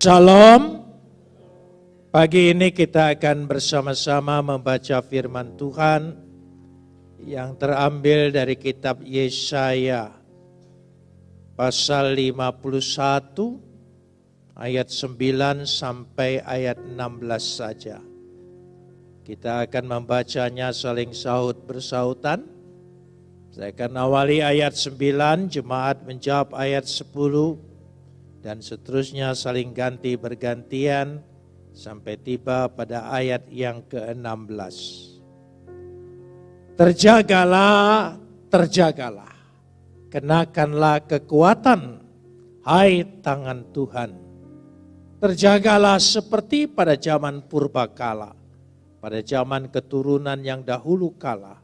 Shalom. Pagi ini kita akan bersama-sama membaca firman Tuhan yang terambil dari kitab Yesaya pasal 51 ayat 9 sampai ayat 16 saja. Kita akan membacanya saling sahut bersautan. Saya akan awali ayat 9, jemaat menjawab ayat 10, dan seterusnya saling ganti bergantian sampai tiba pada ayat yang ke-16. Terjagalah, terjagalah, kenakanlah kekuatan, hai tangan Tuhan. Terjagalah seperti pada zaman purbakala, pada zaman keturunan yang dahulu kala.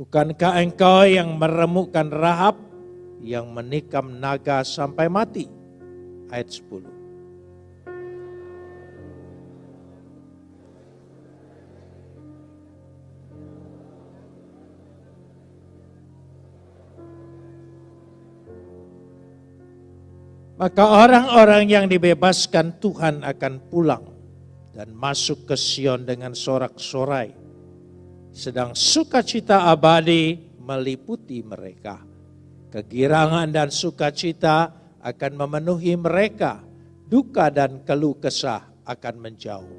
Bukankah engkau yang meremukkan Rahab, yang menikam naga sampai mati? Ayat 10. Maka orang-orang yang dibebaskan Tuhan akan pulang dan masuk ke Sion dengan sorak-sorai. Sedang sukacita abadi meliputi mereka. Kegirangan dan sukacita akan memenuhi mereka, duka dan keluh kesah akan menjauh.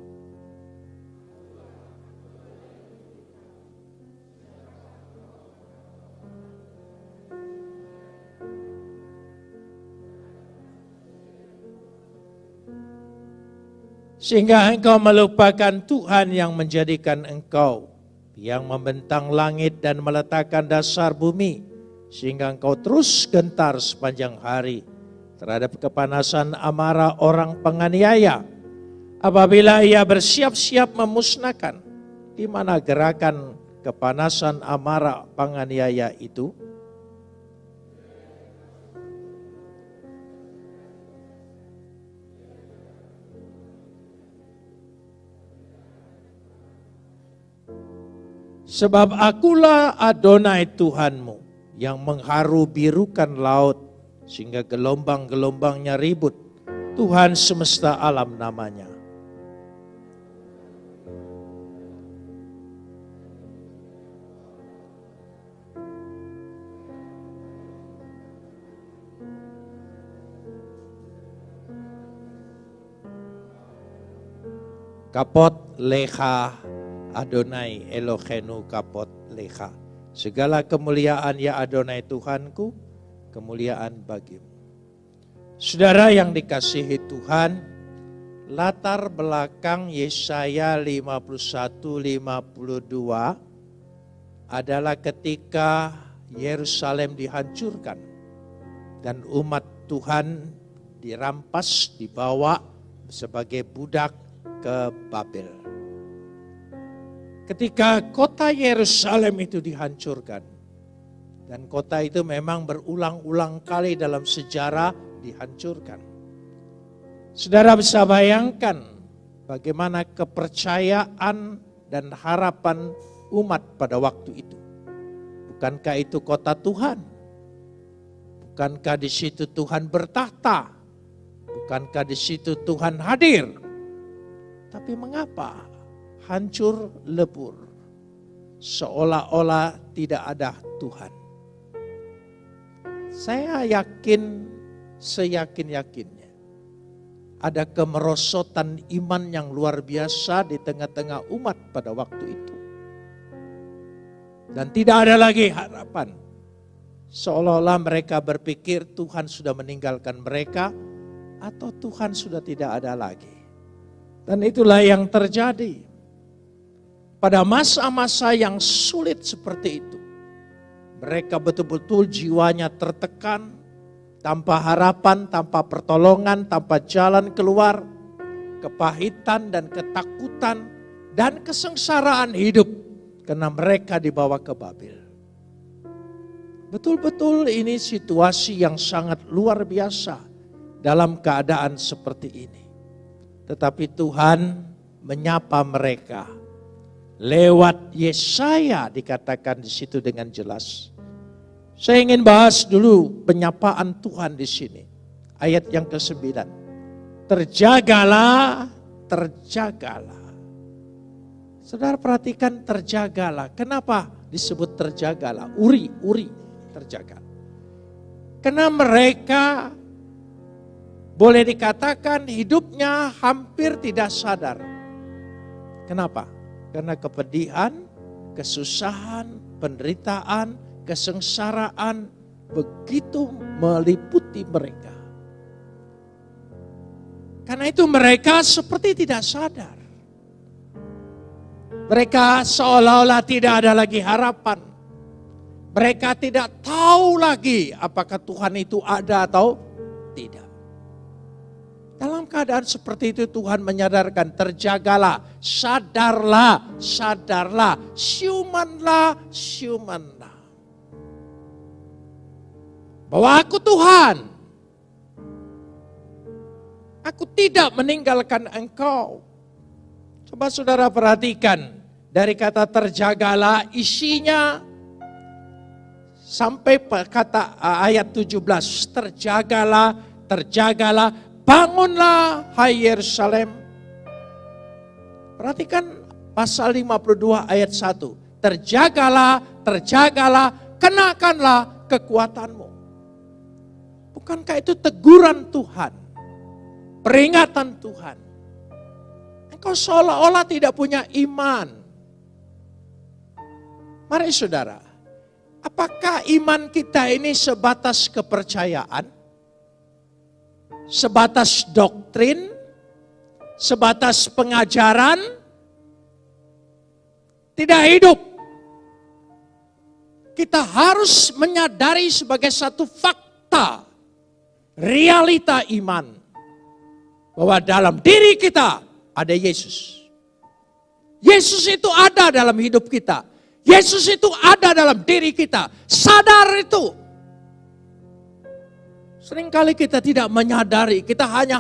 Sehingga engkau melupakan Tuhan yang menjadikan engkau, yang membentang langit dan meletakkan dasar bumi, sehingga engkau terus gentar sepanjang hari terhadap kepanasan amarah orang penganiaya. Apabila ia bersiap-siap memusnahkan, di mana gerakan kepanasan amarah penganiaya itu? Sebab akulah Adonai Tuhanmu yang mengharu birukan laut sehingga gelombang-gelombangnya ribut. Tuhan semesta alam namanya. Kapot leha Adonai Elohenu kapot leha. Segala kemuliaan ya Adonai Tuhanku, kemuliaan bagimu. Saudara yang dikasihi Tuhan, latar belakang Yesaya 51-52 adalah ketika Yerusalem dihancurkan dan umat Tuhan dirampas, dibawa sebagai budak ke Babel. Ketika kota Yerusalem itu dihancurkan, dan kota itu memang berulang-ulang kali dalam sejarah dihancurkan. Saudara bisa bayangkan bagaimana kepercayaan dan harapan umat pada waktu itu. Bukankah itu kota Tuhan? Bukankah di situ Tuhan bertahta? Bukankah di situ Tuhan hadir? Tapi mengapa hancur lebur? Seolah-olah tidak ada Tuhan. Saya yakin, seyakin-yakinnya. Ada kemerosotan iman yang luar biasa di tengah-tengah umat pada waktu itu. Dan tidak ada lagi harapan. Seolah-olah mereka berpikir Tuhan sudah meninggalkan mereka atau Tuhan sudah tidak ada lagi. Dan itulah yang terjadi. Pada masa-masa yang sulit seperti itu, mereka betul-betul jiwanya tertekan, tanpa harapan, tanpa pertolongan, tanpa jalan keluar, kepahitan dan ketakutan dan kesengsaraan hidup karena mereka dibawa ke Babel. Betul-betul ini situasi yang sangat luar biasa dalam keadaan seperti ini. Tetapi Tuhan menyapa mereka Lewat Yesaya dikatakan di situ dengan jelas. Saya ingin bahas dulu penyapaan Tuhan di sini. Ayat yang ke-9. Terjagalah, terjagalah. Saudara perhatikan terjagalah. Kenapa disebut terjagalah? Uri, uri, terjaga. Karena mereka boleh dikatakan hidupnya hampir tidak sadar. Kenapa? Karena kepedihan, kesusahan, penderitaan, kesengsaraan begitu meliputi mereka. Karena itu mereka seperti tidak sadar. Mereka seolah-olah tidak ada lagi harapan. Mereka tidak tahu lagi apakah Tuhan itu ada atau tidak. Dalam keadaan seperti itu Tuhan menyadarkan, terjagalah, sadarlah, sadarlah, siumanlah, siumanlah. Bahwa aku Tuhan, aku tidak meninggalkan engkau. Coba saudara perhatikan, dari kata terjagalah isinya sampai kata ayat 17 terjagalah terjagalah bangunlah hai Yerusalem. Perhatikan pasal 52 ayat 1 terjagalah terjagalah kenakanlah kekuatanmu. Bukankah itu teguran Tuhan? Peringatan Tuhan. Engkau seolah-olah tidak punya iman. Mari saudara, apakah iman kita ini sebatas kepercayaan? Sebatas doktrin? Sebatas pengajaran? Tidak hidup. Kita harus menyadari sebagai satu fakta, realita iman. Bahwa dalam diri kita ada Yesus. Yesus itu ada dalam hidup kita. Yesus itu ada dalam diri kita. Sadar itu. Seringkali kita tidak menyadari, kita hanya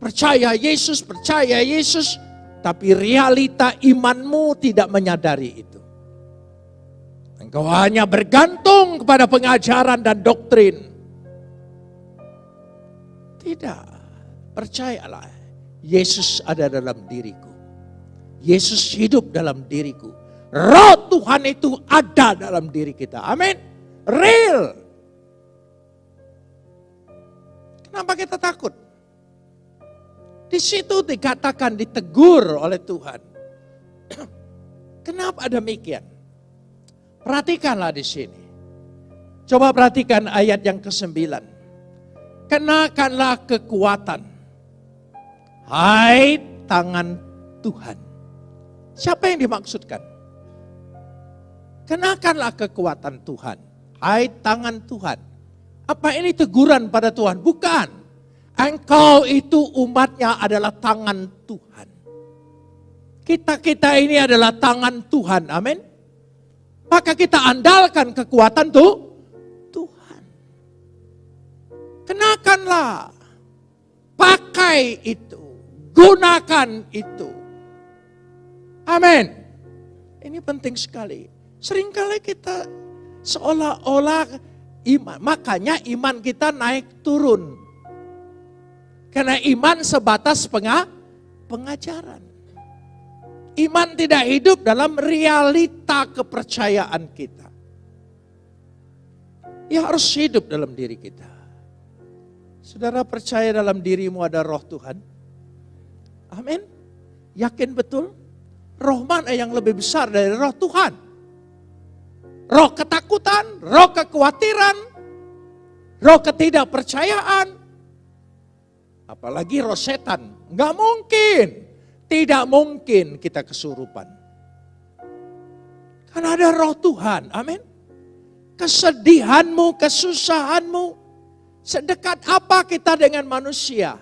percaya Yesus, percaya Yesus, tapi realita imanmu tidak menyadari itu. Engkau hanya bergantung kepada pengajaran dan doktrin. Tidak, percayalah, Yesus ada dalam diriku. Yesus hidup dalam diriku. Roh Tuhan itu ada dalam diri kita. Amin. Real. Kenapa kita takut? Di situ dikatakan ditegur oleh Tuhan. Kenapa demikian? Perhatikanlah di sini. Coba perhatikan ayat yang ke-9. Kenakanlah kekuatan. Hai tangan Tuhan. Siapa yang dimaksudkan? Kenakanlah kekuatan Tuhan. Hai tangan Tuhan. Apa ini teguran pada Tuhan? Bukan. Engkau itu umatnya adalah tangan Tuhan. Kita-kita ini adalah tangan Tuhan. Amin. Maka kita andalkan kekuatan tuh Tuhan. Kenakanlah. Pakai itu. Gunakan itu. Amin. Ini penting sekali. Seringkali kita seolah-olah iman, makanya iman kita naik turun. Karena iman sebatas penga, pengajaran. Iman tidak hidup dalam realita kepercayaan kita. Ya harus hidup dalam diri kita. Saudara percaya dalam dirimu ada roh Tuhan? Amin. Yakin betul? Roh mana yang lebih besar dari roh Tuhan? Roh ketakutan, roh kekhawatiran, roh ketidakpercayaan, apalagi roh setan. Nggak mungkin, tidak mungkin kita kesurupan. Karena ada roh Tuhan, amin. Kesedihanmu, kesusahanmu, sedekat apa kita dengan manusia?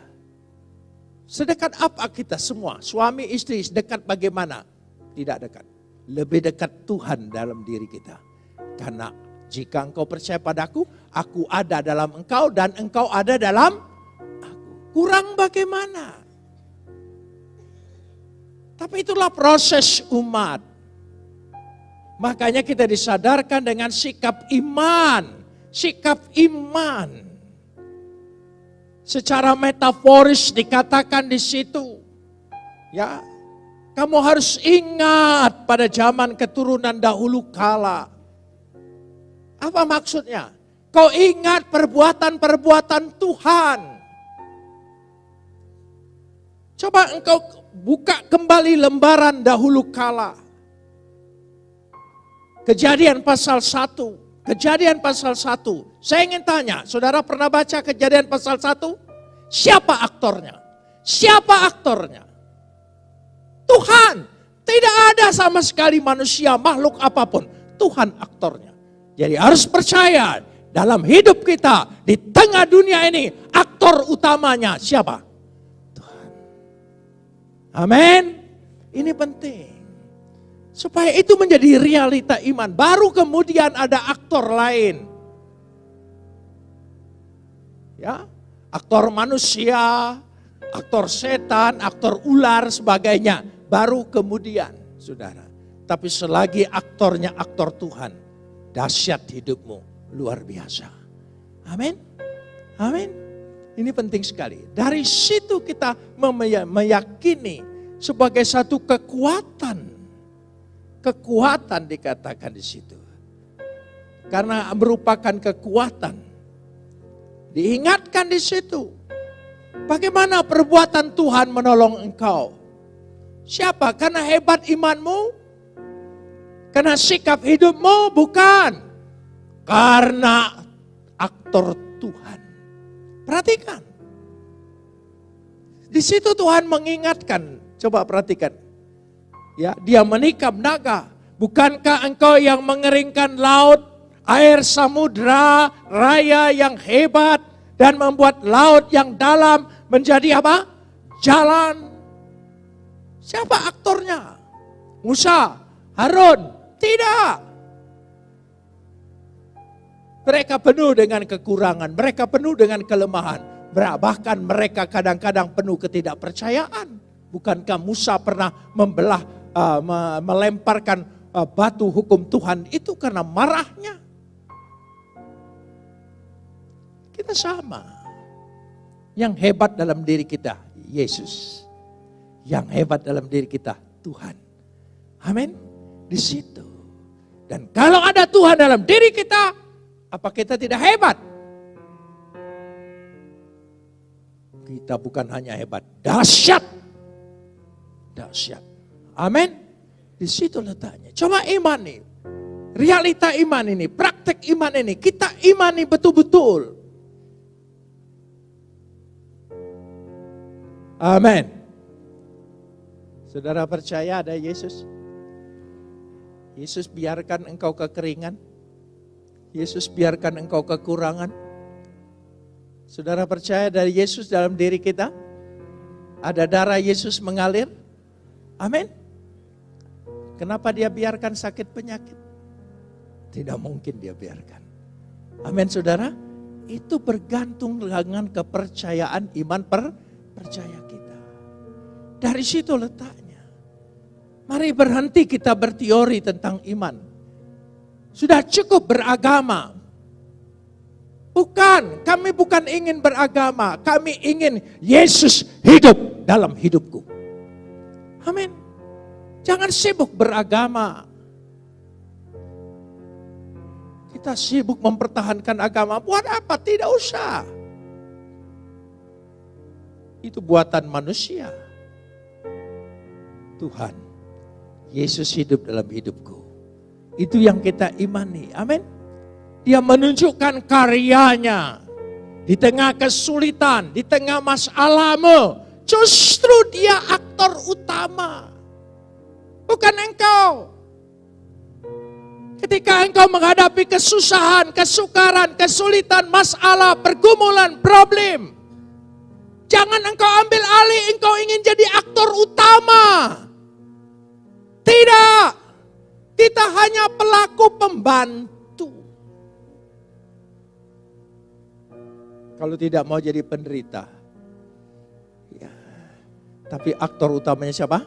Sedekat apa kita semua? Suami istri sedekat bagaimana? Tidak dekat. Lebih dekat Tuhan dalam diri kita. Karena jika engkau percaya padaku, aku ada dalam engkau dan engkau ada dalam aku. Kurang bagaimana? Tapi itulah proses umat. Makanya kita disadarkan dengan sikap iman. Sikap iman. secara metaforis dikatakan di situ. Ya, kamu harus ingat pada zaman keturunan dahulu kala. Apa maksudnya? Kau ingat perbuatan-perbuatan Tuhan. Coba engkau buka kembali lembaran dahulu kala. Kejadian pasal 1. Kejadian pasal 1. Saya ingin tanya, saudara pernah baca kejadian pasal 1? Siapa aktornya? Siapa aktornya? Tuhan. Tidak ada sama sekali manusia, makhluk apa pun. Tuhan aktornya. Jadi harus percaya dalam hidup kita, di tengah dunia ini, aktor utamanya siapa? Tuhan. Amin. Ini penting. Supaya itu menjadi realita iman. Baru kemudian ada aktor lain. Ya, aktor manusia, aktor setan, aktor ular, sebagainya. Baru kemudian, saudara. Tapi selagi aktornya aktor Tuhan, dahsyat hidupmu, luar biasa. Amin. Amin. Ini penting sekali. Dari situ kita meyakini sebagai satu kekuatan. Kekuatan dikatakan di situ. Karena merupakan kekuatan. Diingatkan di situ Bagaimana perbuatan Tuhan menolong engkau? Siapa? Karena hebat imanmu? Karena sikap hidupmu? Bukan. Karena aktor Tuhan. Perhatikan. Di situ Tuhan mengingatkan. Coba perhatikan. Ya, dia menikam naga. Bukankah engkau yang mengeringkan laut, air samudra, raya yang hebat, dan membuat laut yang dalam menjadi apa? Jalan. Siapa aktornya? Musa, Harun? Tidak. Mereka penuh dengan kekurangan, mereka penuh dengan kelemahan. Bahkan mereka kadang-kadang penuh ketidakpercayaan. Bukankah Musa pernah membelah, uh, melemparkan uh, batu hukum Tuhan itu karena marahnya? Kita sama. Yang hebat dalam diri kita, Yesus. Yang hebat dalam diri kita, Tuhan. Amin. Di situ. Dan kalau ada Tuhan dalam diri kita, apa kita tidak hebat? Kita bukan hanya hebat, dahsyat. Dahsyat. Amin. Di situ letaknya. Coba iman nih. Realita iman ini, praktek iman ini, kita imani betul-betul. Amin. Saudara percaya ada Yesus? Yesus biarkan engkau kekeringan. Yesus biarkan engkau kekurangan. Saudara percaya dari Yesus dalam diri kita? Ada darah Yesus mengalir? Amin. Kenapa dia biarkan sakit penyakit? Tidak mungkin dia biarkan. Amin saudara. Itu bergantung dengan kepercayaan iman per percaya kita. Dari situ letaknya. Mari berhenti kita berteori tentang iman. Sudah cukup beragama. Bukan, kami bukan ingin beragama, kami ingin Yesus hidup dalam hidupku. Amin. Jangan sibuk beragama. Kita sibuk mempertahankan agama, buat apa? Tidak usah. Itu buatan manusia. Tuhan, Yesus hidup dalam hidupku. Itu yang kita imani. Amin. Dia menunjukkan karyanya di tengah kesulitan, di tengah masalahmu. Justru dia aktor utama. Bukan engkau. Ketika engkau menghadapi kesusahan, kesukaran, kesulitan, masalah, pergumulan, problem. Jangan engkau ambil alih, engkau ingin jadi aktor utama. Tidak. Kita hanya pelaku pembantu. Kalau tidak mau jadi penderita. Ya. Tapi aktor utamanya siapa?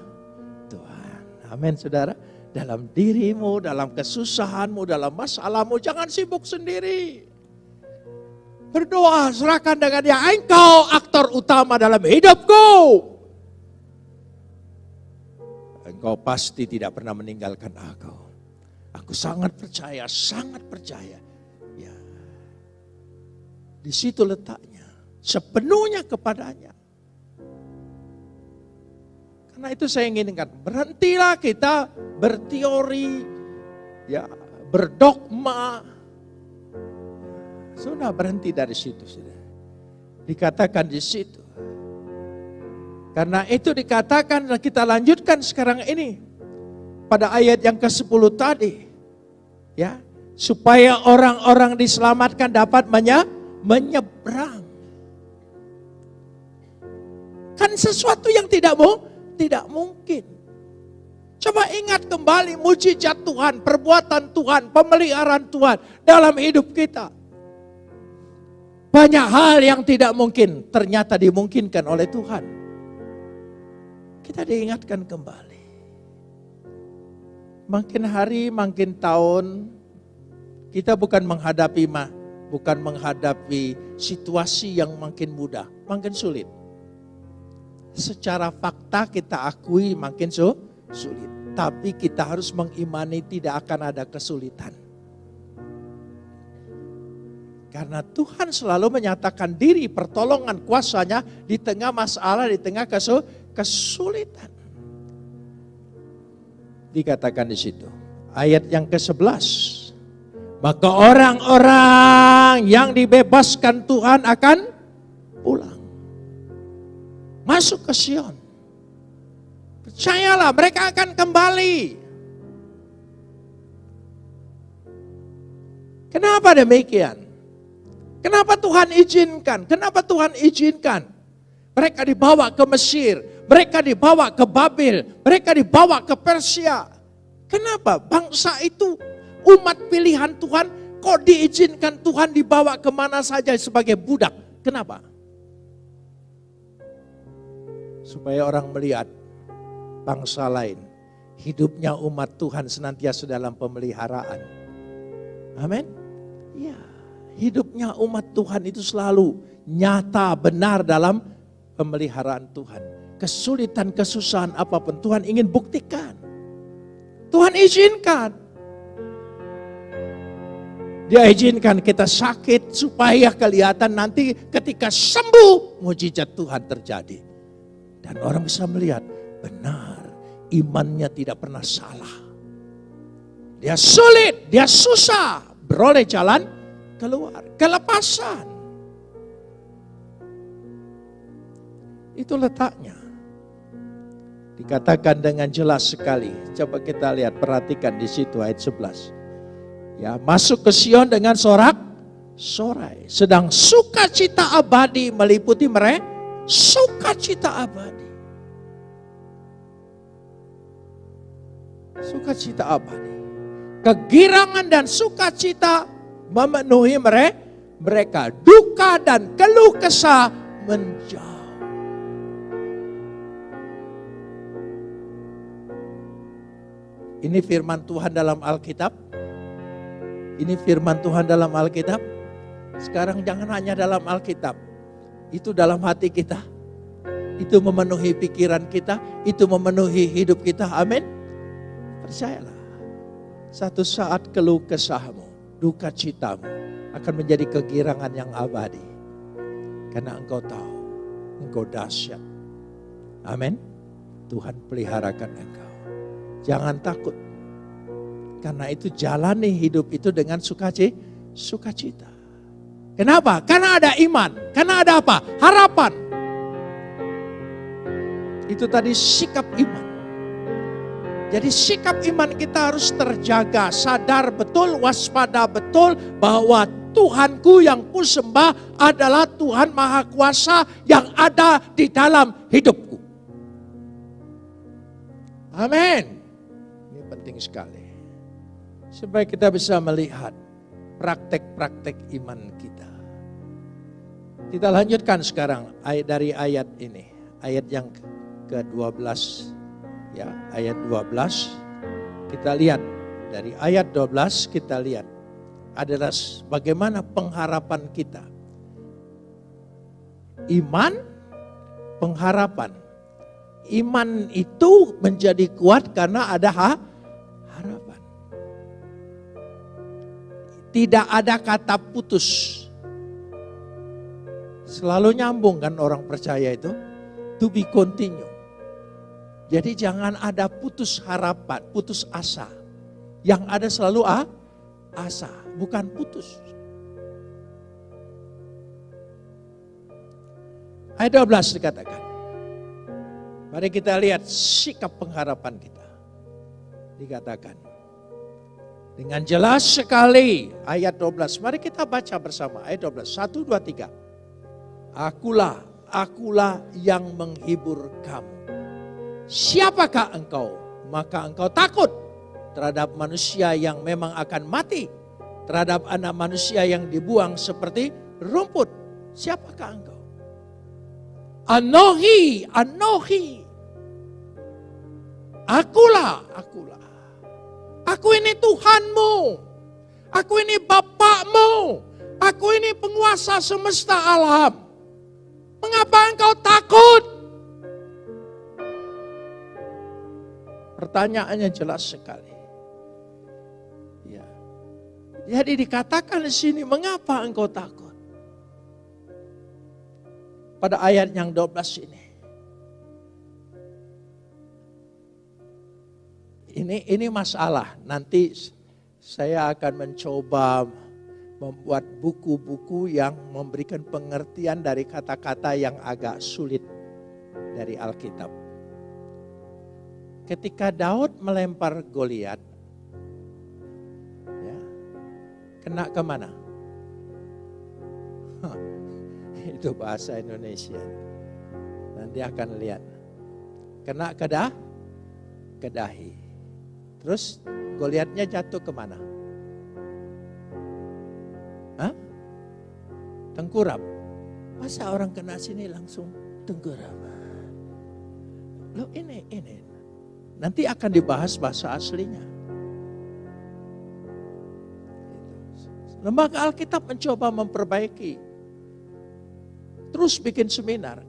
Tuhan. Amin saudara. Dalam dirimu, dalam kesusahanmu, dalam masalahmu, jangan sibuk sendiri. Berdoa, serahkan dengan dia. Engkau aktor utama dalam hidupku. Engkau pasti tidak pernah meninggalkan aku. Aku sangat percaya, sangat percaya. Ya. Di situ letaknya. Sepenuhnya kepadanya. Karena itu saya inginkan, berhentilah kita berteori, ya, berdogma, sudah berhenti dari situ sudah. Dikatakan di situ. Karena itu dikatakan dan kita lanjutkan sekarang ini pada ayat yang ke-10 tadi. Ya, supaya orang-orang diselamatkan dapat menye menyeberang. Kan sesuatu yang tidak mau tidak mungkin. Coba ingat kembali mujizat Tuhan, perbuatan Tuhan, pemeliharaan Tuhan dalam hidup kita. Banyak hal yang tidak mungkin ternyata dimungkinkan oleh Tuhan. Kita diingatkan kembali. Makin hari, makin tahun, kita bukan menghadapi mah, bukan menghadapi situasi yang makin mudah, makin sulit. Secara fakta kita akui makin sulit. Tapi kita harus mengimani tidak akan ada kesulitan. Karena Tuhan selalu menyatakan diri pertolongan kuasanya di tengah masalah, di tengah kesulitan. Dikatakan di situ. Ayat yang ke-11. Maka orang-orang yang dibebaskan Tuhan akan pulang. Masuk ke Sion. Percayalah mereka akan kembali. Kenapa demikian? Kenapa Tuhan izinkan? Kenapa Tuhan izinkan? Mereka dibawa ke Mesir, mereka dibawa ke Babel, mereka dibawa ke Persia. Kenapa? Bangsa itu umat pilihan Tuhan kok diizinkan Tuhan dibawa ke mana saja sebagai budak. Kenapa? Supaya orang melihat bangsa lain. Hidupnya umat Tuhan senantiasa dalam pemeliharaan. Amin. Ya hidupnya umat Tuhan itu selalu nyata benar dalam pemeliharaan Tuhan. Kesulitan, kesusahan apa pun Tuhan ingin buktikan. Tuhan izinkan. Dia izinkan kita sakit supaya kelihatan nanti ketika sembuh mujizat Tuhan terjadi. Dan orang bisa melihat benar imannya tidak pernah salah. Dia sulit, dia susah beroleh jalan keluar, kelepasan. Itu letaknya. Dikatakan dengan jelas sekali. Coba kita lihat, perhatikan di situ ayat 11. Ya, masuk ke Sion dengan sorak sorai. Sedang sukacita abadi meliputi mereka. Sukacita abadi. Sukacita abadi. Kegirangan dan sukacita memenuhi mereka. Duka dan keluh kesah menjauh. Ini firman Tuhan dalam Alkitab. Ini firman Tuhan dalam Alkitab. Sekarang jangan hanya dalam Alkitab. Itu dalam hati kita. Itu memenuhi pikiran kita. Itu memenuhi hidup kita. Amin. Percayalah. Satu saat keluh kesahmu duka citamu akan menjadi kegirangan yang abadi. Karena engkau tahu, engkau dahsyat. Amin. Tuhan peliharakan engkau. Jangan takut. Karena itu jalani hidup itu dengan sukacita. sukacita. Kenapa? Karena ada iman. Karena ada apa? Harapan. Itu tadi sikap iman. Jadi sikap iman kita harus terjaga, sadar betul, waspada betul bahwa Tuhanku yang ku sembah adalah Tuhan Maha Kuasa yang ada di dalam hidupku. Amin. Penting sekali. Supaya kita bisa melihat praktek-praktek iman kita. Kita lanjutkan sekarang ayat dari ayat ini. Ayat yang ke-12 ya ayat 12 kita lihat dari ayat 12 kita lihat adalah bagaimana pengharapan kita iman, pengharapan. Iman itu menjadi kuat karena ada ha harapan. Tidak ada kata putus. Selalu nyambung kan orang percaya itu. To be continue. Jadi jangan ada putus harapan, putus asa. Yang ada selalu ah, asa, bukan putus. Ayat 12 dikatakan. Mari kita lihat sikap pengharapan kita. Dikatakan. Dengan jelas sekali ayat 12. Mari kita baca bersama ayat 12. 1, 2, 3. Akulah, akulah yang menghibur kamu. Siapakah engkau? Maka engkau takut terhadap manusia yang memang akan mati. Terhadap anak manusia yang dibuang seperti rumput. Siapakah engkau? Anohi, anohi. Akulah, akulah. Aku ini Tuhanmu. Aku ini Bapakmu. Aku ini penguasa semesta alam. Mengapa engkau takut? Pertanyaannya jelas sekali. Ya. Jadi dikatakan di sini, mengapa engkau takut? Pada ayat yang 12 ini. Ini ini masalah. Nanti saya akan mencoba membuat buku-buku yang memberikan pengertian dari kata-kata yang agak sulit dari Alkitab. Ketika Daud melempar Goliat, ya, kena ke mana? itu bahasa Indonesia. Nanti akan lihat. Kena kedah, kedahi. Terus Goliatnya jatuh ke mana? Hah? Tengkurap. Masa orang kena sini langsung tengkurap? Lo ini, ini. Nanti akan dibahas bahasa aslinya. Lembaga Alkitab mencoba memperbaiki. Terus bikin seminar.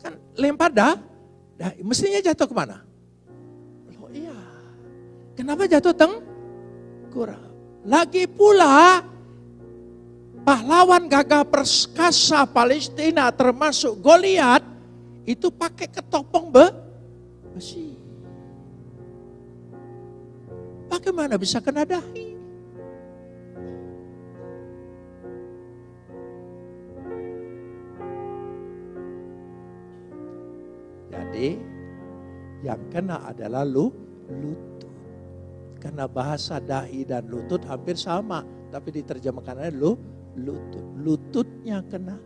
Kan lempar dah, dah mestinya jatuh ke mana? Kenapa jatuh teng? Kurang. Lagi pula pahlawan gagah perkasa Palestina termasuk Goliat itu pakai ketopong be besi. Bagaimana bisa kena dahi? Jadi yang kena adalah lu, lutut. Karena bahasa dahi dan lutut hampir sama. Tapi diterjemahkan lu, lutut. Lututnya kena.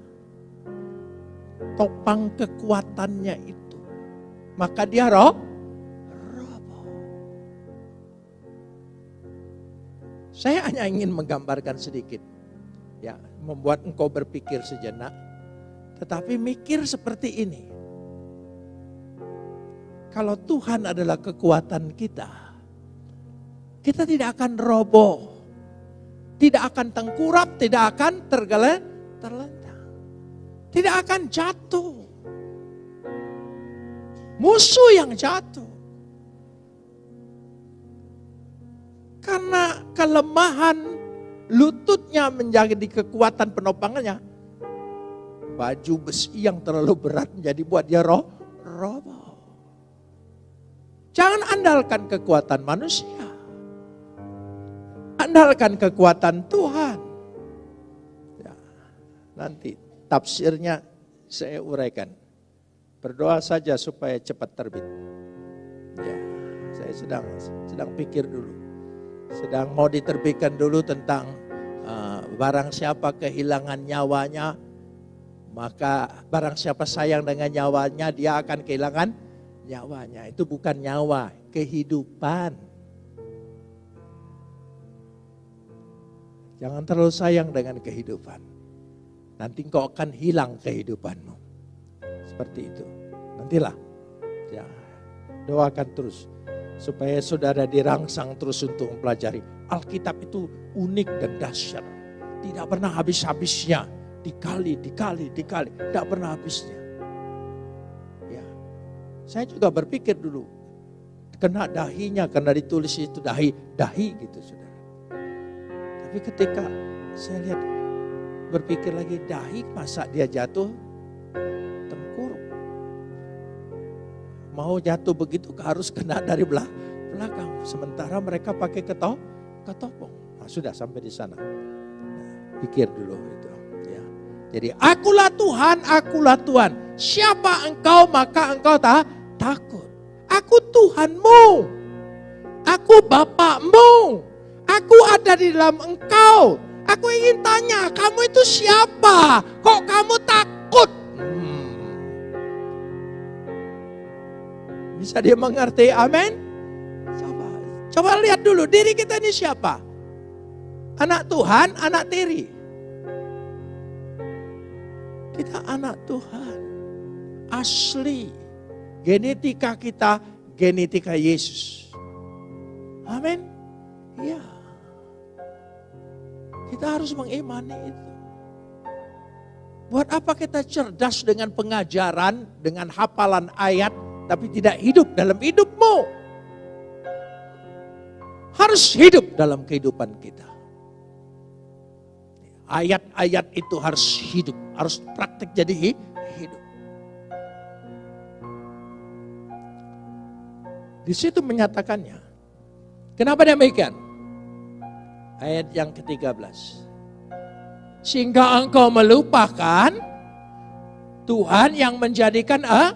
Topang kekuatannya itu. Maka dia roh. Saya hanya ingin menggambarkan sedikit. Ya, membuat engkau berpikir sejenak. Tetapi mikir seperti ini. Kalau Tuhan adalah kekuatan kita, kita tidak akan roboh. Tidak akan tengkurap, tidak akan tergeleng, terlentang. Tidak akan jatuh. Musuh yang jatuh. Karena kelemahan lututnya menjadi kekuatan penopangannya. Baju besi yang terlalu berat menjadi buat dia roh, roboh. Jangan andalkan kekuatan manusia. Andalkan kekuatan Tuhan. Ya, nanti tafsirnya saya uraikan. Berdoa saja supaya cepat terbit. Ya, saya sedang sedang pikir dulu. Sedang mau diterbitkan dulu tentang uh, barang siapa kehilangan nyawanya, maka barang siapa sayang dengan nyawanya, dia akan kehilangan nyawanya. Itu bukan nyawa, kehidupan. Jangan terlalu sayang dengan kehidupan. Nanti kau akan hilang kehidupanmu. Seperti itu. Nantilah. Ya, doakan terus. Supaya saudara dirangsang terus untuk mempelajari. Alkitab itu unik dan dahsyat. Tidak pernah habis-habisnya dikali, dikali, dikali, tidak pernah habisnya. Ya, saya juga berpikir dulu, kena dahinya karena ditulis itu dahi, dahi gitu saudara. Tapi ketika saya lihat berpikir lagi dahi masa dia jatuh tengkurap. Mau jatuh begitu harus kena dari belakang. Sementara mereka pakai keto, ketopong. Nah, sudah sampai di sana. Nah, pikir dulu itu. Ya. Jadi akulah Tuhan, akulah Tuhan. Siapa engkau maka engkau tak takut. Aku Tuhanmu. Aku Bapakmu. Aku ada di dalam engkau. Aku ingin tanya, kamu itu siapa? Kok kamu takut? Hmm. Bisa dia mengerti? Amin. Coba, coba lihat dulu diri kita ini siapa? Anak Tuhan, anak tiri. Kita anak Tuhan. Asli. Genetika kita genetika Yesus. Amin. Ya. Kita harus mengimani itu. Buat apa kita cerdas dengan pengajaran, dengan hafalan ayat, tapi tidak hidup dalam hidupmu? Harus hidup dalam kehidupan kita. Ayat-ayat itu harus hidup, harus praktek jadi hidup. Di situ menyatakannya. Kenapa demikian? Ayat yang ke-13. Sehingga engkau melupakan Tuhan yang menjadikan eh,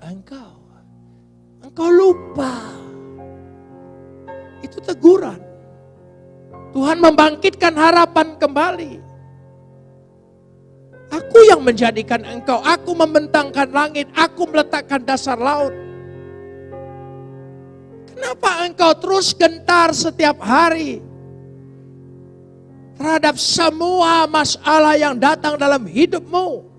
engkau. Engkau lupa. Itu teguran. Tuhan membangkitkan harapan kembali. Aku yang menjadikan engkau, aku membentangkan langit, aku meletakkan dasar laut. Kenapa engkau terus gentar setiap hari terhadap semua masalah yang datang dalam hidupmu?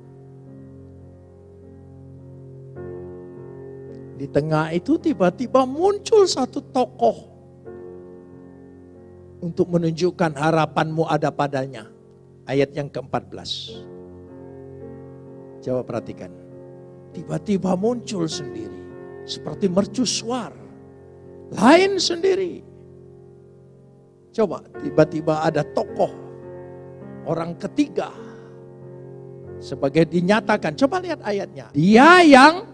Di tengah itu tiba-tiba muncul satu tokoh untuk menunjukkan harapanmu ada padanya. Ayat yang ke-14. Coba perhatikan. Tiba-tiba muncul sendiri. Seperti mercusuar lain sendiri. Coba tiba-tiba ada tokoh orang ketiga sebagai dinyatakan. Coba lihat ayatnya. Dia yang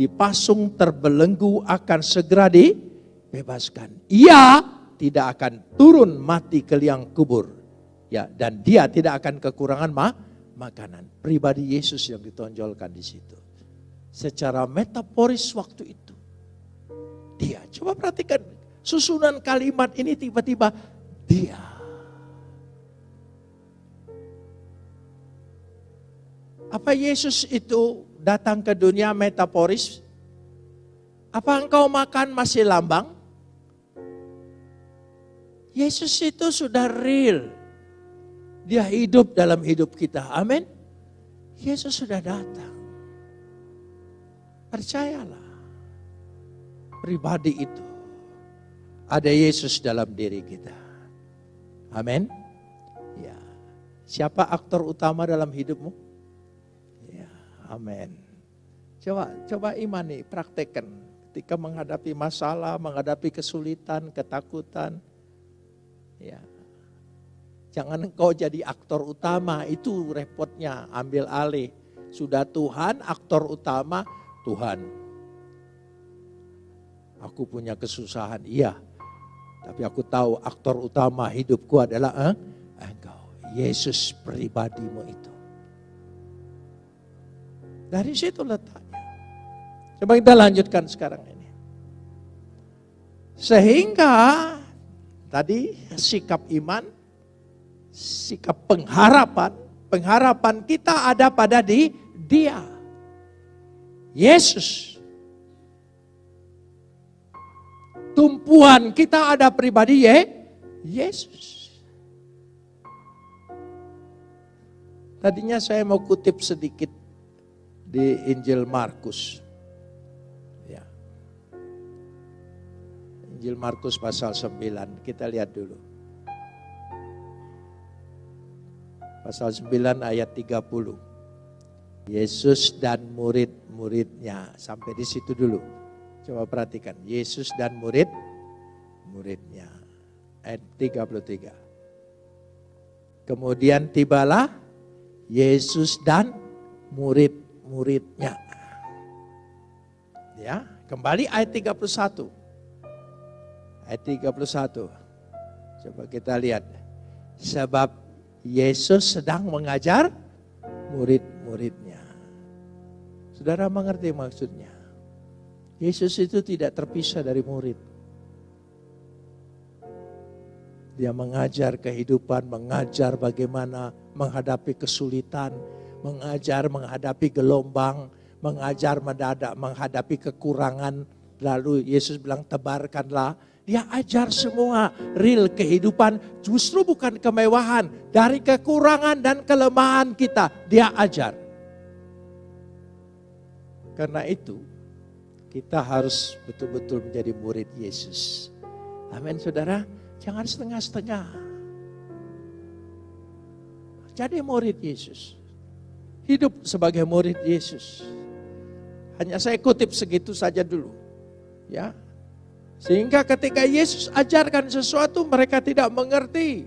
dipasung terbelenggu akan segera dibebaskan. Ia tidak akan turun mati ke liang kubur. Ya, dan dia tidak akan kekurangan ma makanan. Pribadi Yesus yang ditonjolkan di situ. Secara metaforis waktu itu dia. Coba perhatikan susunan kalimat ini tiba-tiba dia. Apa Yesus itu datang ke dunia metaforis? Apa engkau makan masih lambang? Yesus itu sudah real. Dia hidup dalam hidup kita. Amin. Yesus sudah datang. Percayalah pribadi itu. Ada Yesus dalam diri kita. Amin. Ya. Siapa aktor utama dalam hidupmu? Ya, amin. Coba coba imani, praktekkan ketika menghadapi masalah, menghadapi kesulitan, ketakutan. Ya. Jangan engkau jadi aktor utama, itu repotnya, ambil alih. Sudah Tuhan, aktor utama Tuhan Aku punya kesusahan, iya. Tapi aku tahu aktor utama hidupku adalah eh, engkau. Yesus pribadimu itu. Dari situ letaknya. Coba kita lanjutkan sekarang ini. Sehingga tadi sikap iman, sikap pengharapan, pengharapan kita ada pada di dia. Yesus tumpuan kita ada pribadi ya Yesus. Tadinya saya mau kutip sedikit di Injil Markus. Ya. Injil Markus pasal 9, kita lihat dulu. Pasal 9 ayat 30. Yesus dan murid-muridnya. Sampai di situ dulu. Coba perhatikan. Yesus dan murid-muridnya. Ayat 33. Kemudian tibalah Yesus dan murid-muridnya. Ya, kembali ayat 31. Ayat 31. Coba kita lihat. Sebab Yesus sedang mengajar murid-muridnya. Saudara mengerti maksudnya? Yesus itu tidak terpisah dari murid. Dia mengajar kehidupan, mengajar bagaimana menghadapi kesulitan, mengajar menghadapi gelombang, mengajar mendadak menghadapi kekurangan. Lalu Yesus bilang tebarkanlah. Dia ajar semua real kehidupan justru bukan kemewahan. Dari kekurangan dan kelemahan kita dia ajar. Karena itu kita harus betul-betul menjadi murid Yesus. Amin saudara. Jangan setengah-setengah. Jadi murid Yesus. Hidup sebagai murid Yesus. Hanya saya kutip segitu saja dulu. Ya. Sehingga ketika Yesus ajarkan sesuatu mereka tidak mengerti.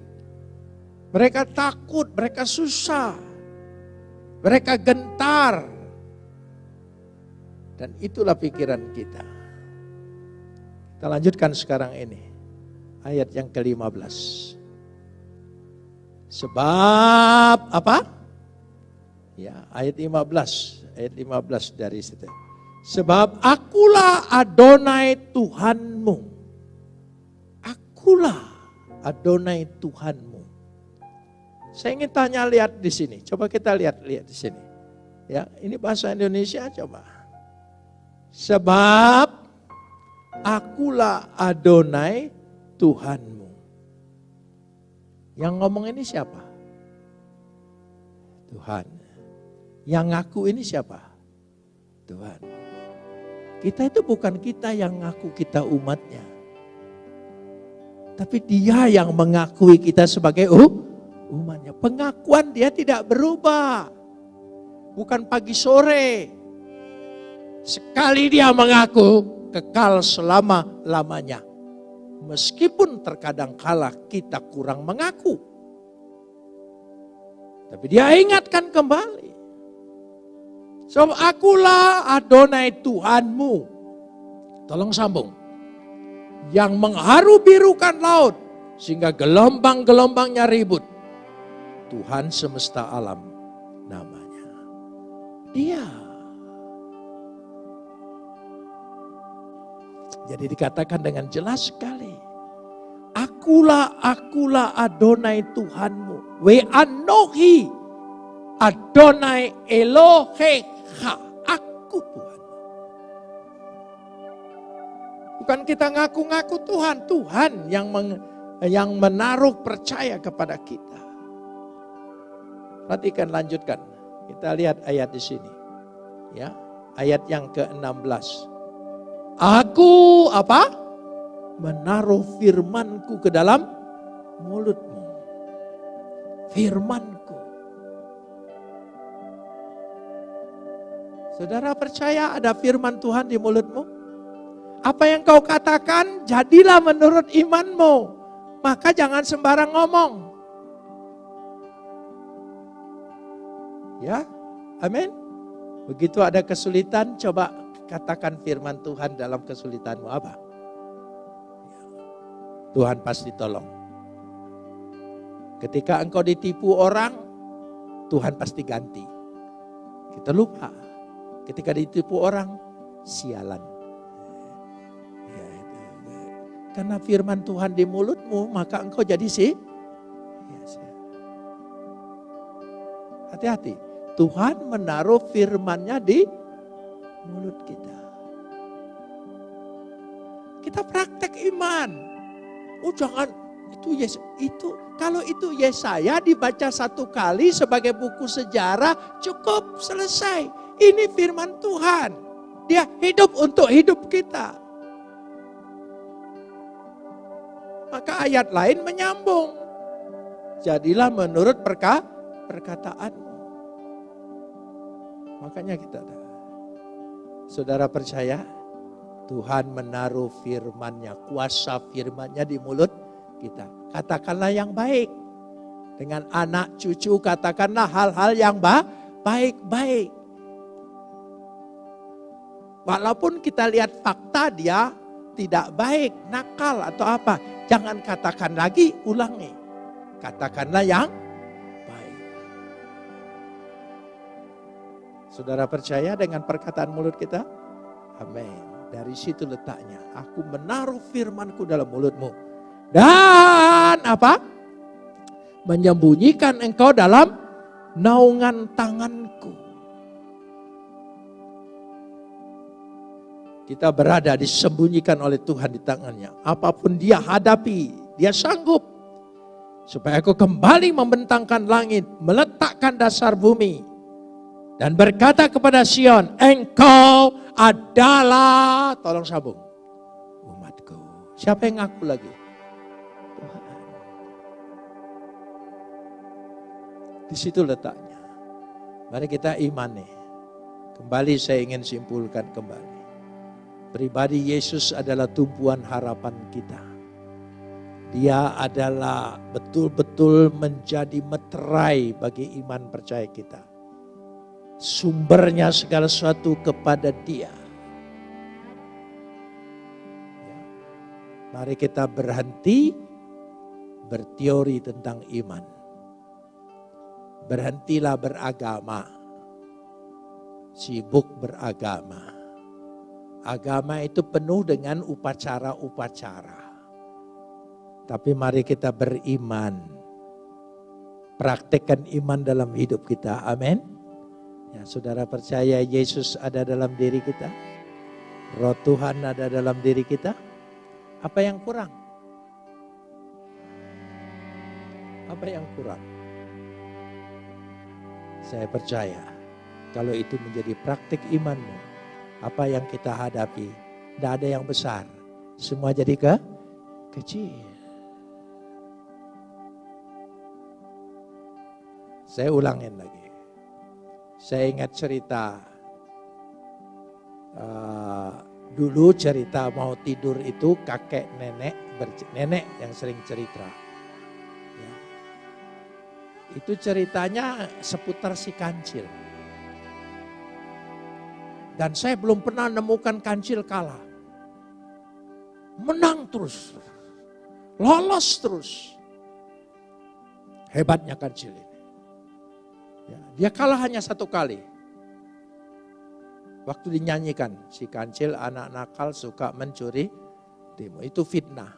Mereka takut, mereka susah. Mereka gentar. Dan itulah pikiran kita. Kita lanjutkan sekarang ini ayat yang ke-15. Sebab apa? Ya, ayat 15, ayat 15 dari situ. Sebab akulah Adonai Tuhanmu. Akulah Adonai Tuhanmu. Saya ingin tanya lihat di sini. Coba kita lihat lihat di sini. Ya, ini bahasa Indonesia coba. Sebab akulah Adonai Tuhanmu. Yang ngomong ini siapa? Tuhan. Yang ngaku ini siapa? Tuhan. Kita itu bukan kita yang ngaku kita umatnya. Tapi dia yang mengakui kita sebagai uh, umatnya. Pengakuan dia tidak berubah. Bukan pagi sore. Sekali dia mengaku, kekal selama-lamanya. Meskipun terkadang kala kita kurang mengaku. Tapi dia ingatkan kembali. So akulah Adonai Tuhanmu. Tolong sambung. Yang mengharu birukan laut. Sehingga gelombang-gelombangnya ribut. Tuhan semesta alam namanya. Dia Jadi dikatakan dengan jelas sekali. Akulah, akulah Adonai Tuhanmu. We anohi Adonai Eloheha. Aku Tuhan. Bukan kita ngaku-ngaku Tuhan. Tuhan yang meng, yang menaruh percaya kepada kita. Perhatikan lanjutkan. Kita lihat ayat di sini. Ya, ayat yang ke-16. Aku apa? Menaruh firmanku ke dalam mulutmu. Firmanku. Saudara percaya ada firman Tuhan di mulutmu? Apa yang kau katakan jadilah menurut imanmu. Maka jangan sembarang ngomong. Ya, amin. Begitu ada kesulitan, coba Katakan firman Tuhan dalam kesulitanmu apa? Tuhan pasti tolong. Ketika engkau ditipu orang, Tuhan pasti ganti. Kita lupa. Ketika ditipu orang, sialan. Ya, Karena firman Tuhan di mulutmu, maka engkau jadi sih. Ya, Hati-hati. Tuhan menaruh firmannya di mulut kita. Kita praktek iman. Oh jangan itu yes itu kalau itu Yesaya dibaca satu kali sebagai buku sejarah cukup selesai. Ini firman Tuhan. Dia hidup untuk hidup kita. Maka ayat lain menyambung. Jadilah menurut perka, perkataanmu. Makanya kita Saudara percaya Tuhan menaruh firmannya, kuasa firmannya di mulut kita. Katakanlah yang baik. Dengan anak cucu katakanlah hal-hal yang baik-baik. Walaupun kita lihat fakta dia tidak baik, nakal atau apa. Jangan katakan lagi, ulangi. Katakanlah yang Saudara percaya dengan perkataan mulut kita? Amin. Dari situ letaknya. Aku menaruh firmanku dalam mulutmu. Dan apa? Menyembunyikan engkau dalam naungan tanganku. Kita berada disembunyikan oleh Tuhan di tangannya. Apa pun dia hadapi, dia sanggup. Supaya aku kembali membentangkan langit, meletakkan dasar bumi. Dan berkata kepada Sion, engkau adalah, tolong sambung, umatku. Siapa yang ngaku lagi? Tuhan. Di situ letaknya. Mari kita imani. Kembali saya ingin simpulkan kembali. Pribadi Yesus adalah tumpuan harapan kita. Dia adalah betul-betul menjadi meterai bagi iman percaya kita. Sumbernya segala sesuatu kepada dia. Mari kita berhenti berteori tentang iman. Berhentilah beragama. Sibuk beragama Agama itu penuh dengan upacara-upacara. Tapi mari kita beriman. Praktekkan iman dalam hidup kita. Amin. Ya, saudara percaya Yesus ada dalam diri kita? Roh Tuhan ada dalam diri kita? Apa yang kurang? Apa yang kurang? Saya percaya kalau itu menjadi praktik imanmu, apa yang kita hadapi. Tidak ada yang besar. Semua jadi ke kecil. Saya ulangin lagi. Saya ingat cerita uh, dulu cerita mau tidur itu kakek nenek nenek yang sering cerita. Ya. Itu ceritanya seputar si kancil. Dan saya belum pernah nemukan kancil kalah. Menang terus. Lolos terus. Hebatnya kancil ini. Ya, dia kalah hanya satu kali. Waktu dinyanyikan, si kancil anak nakal suka mencuri timun. Itu fitnah.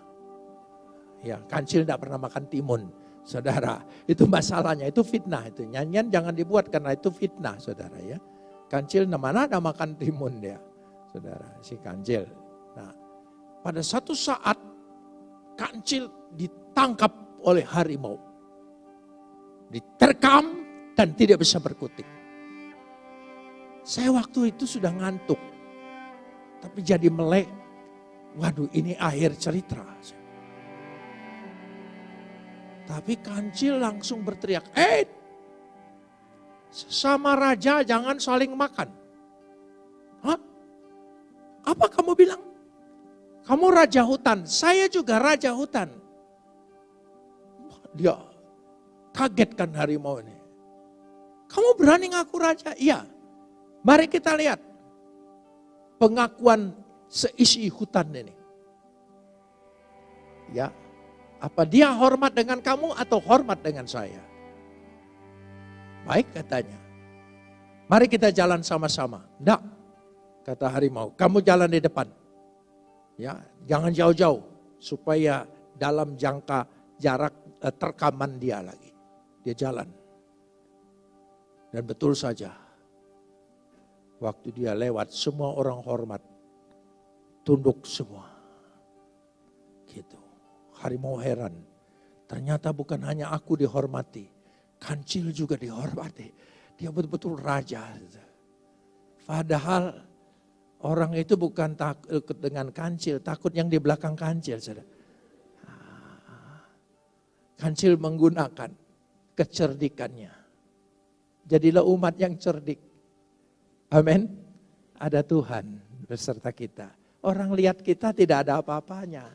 Ya, kancil tidak pernah makan timun, saudara. Itu masalahnya, itu fitnah. Itu nyanyian jangan dibuat karena itu fitnah, saudara ya. Kancil mana ada makan timun dia, saudara, si kancil. Nah, pada satu saat kancil ditangkap oleh harimau. Diterkam dan tidak bisa berkutik. Saya waktu itu sudah ngantuk. Tapi jadi melek. Waduh ini akhir cerita. Tapi kancil langsung berteriak, eh sama raja jangan saling makan. Hah? Apa kamu bilang? Kamu raja hutan, saya juga raja hutan. Dia kagetkan harimau ini. Kamu berani ngaku raja? Iya. Mari kita lihat pengakuan seisi hutan ini. Ya, apa dia hormat dengan kamu atau hormat dengan saya? Baik katanya. Mari kita jalan sama-sama. Enggak, kata harimau. Kamu jalan di depan. Ya, jangan jauh-jauh supaya dalam jangka jarak eh, terkaman dia lagi. Dia jalan. Dan betul saja. Waktu dia lewat semua orang hormat. Tunduk semua. Gitu. Harimau heran. Ternyata bukan hanya aku dihormati Kancil juga dihormati. Dia betul-betul raja. Padahal orang itu bukan takut dengan kancil, takut yang di belakang kancil. Kancil menggunakan kecerdikannya. Jadilah umat yang cerdik. Amin. Ada Tuhan beserta kita. Orang lihat kita tidak ada apa-apanya.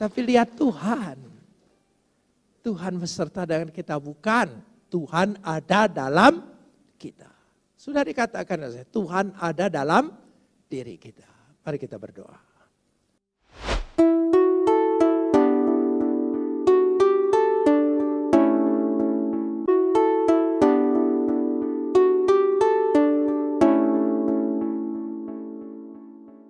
Tapi lihat Tuhan. Tuhan beserta dengan kita bukan. Tuhan ada dalam kita. Sudah dikatakan Tuhan ada dalam diri kita. Mari kita berdoa.